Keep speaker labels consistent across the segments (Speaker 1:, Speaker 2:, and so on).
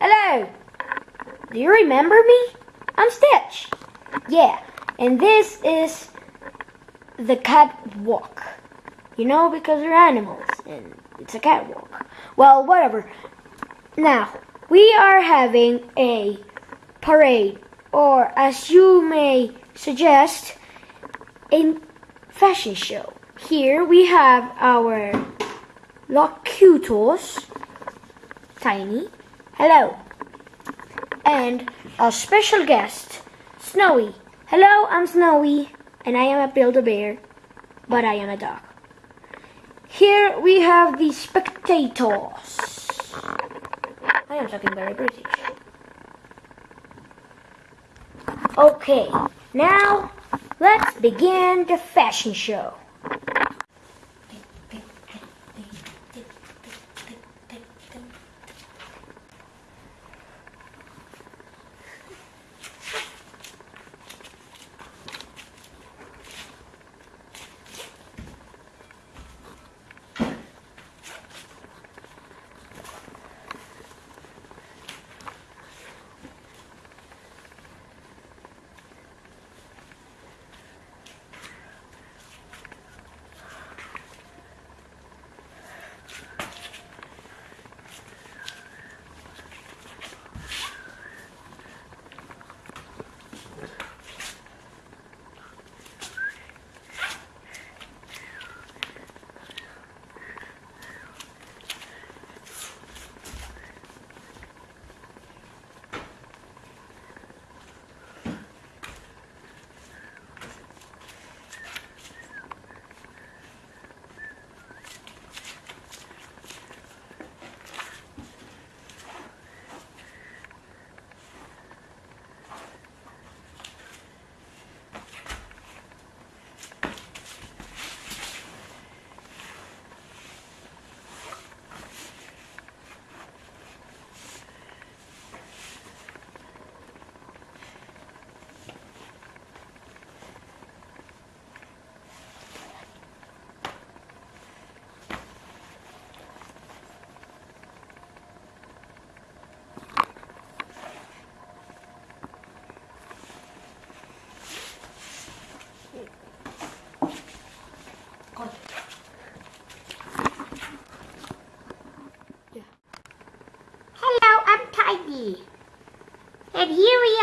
Speaker 1: Hello. Do you remember me? I'm Stitch. Yeah, and this is the catwalk. You know, because we're animals and it's a catwalk. Well, whatever. Now, we are having a parade, or as you may suggest, a fashion show. Here we have our locutors, Tiny, hello, and our special guest, Snowy. Hello, I'm Snowy, and I am a Build-A-Bear, but I am a dog. Here we have the spectators. I am talking very British. Okay, now let's begin the fashion show.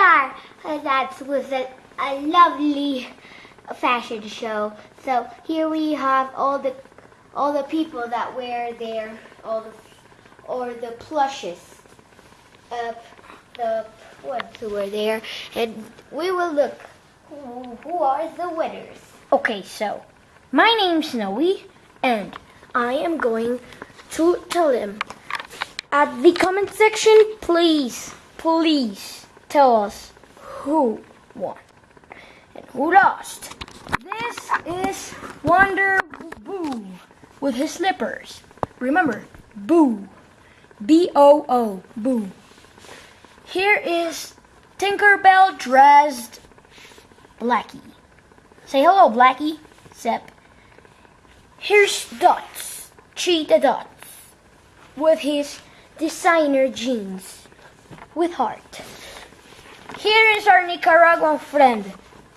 Speaker 2: Are. Uh, That was a, a lovely fashion show. So here we have all the all the people that wear their all the or the plushes of the ones who were there, and we will look who, who are the winners.
Speaker 1: Okay, so my name's Snowy, and I am going to tell them at the comment section. Please, please tell us who won and who lost. This is Wonder Boo with his slippers. Remember, Boo, B O O, Boo. Here is Tinkerbell dressed Blackie. Say hello, Blackie. Zep. Here's Dots, Cheetah Dots, with his designer jeans with heart. Here is our Nicaraguan friend,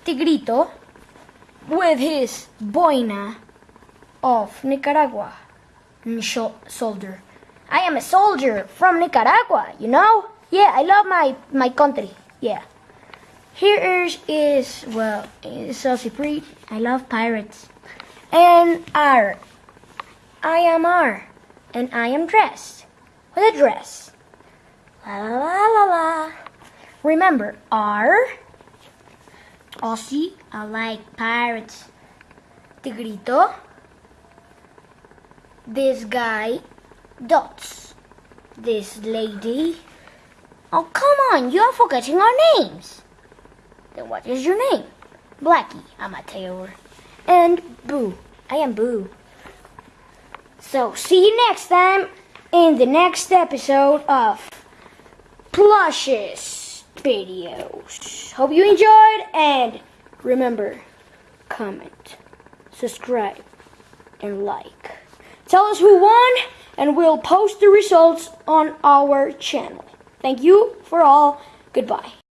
Speaker 1: Tigrito, with his boina of Nicaragua soldier. I am a soldier from Nicaragua, you know? Yeah, I love my, my country. Yeah. Here is, is well, is Saucy Preet. I love pirates. And R. I am R. And I am dressed with a dress. La la la la. Remember, R. Aussie. I like pirates. Tigrito. This guy. Dots. This lady. Oh, come on, you're forgetting our names. Then what is your name? Blackie, I'm a tailor. And Boo, I am Boo. So, see you next time in the next episode of Plushes videos. Hope you enjoyed and remember, comment, subscribe, and like. Tell us who won and we'll post the results on our channel. Thank you for all. Goodbye.